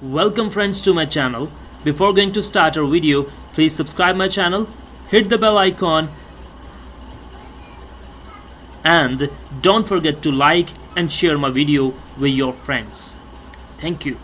Welcome friends to my channel. Before going to start our video, please subscribe my channel, hit the bell icon and don't forget to like and share my video with your friends. Thank you.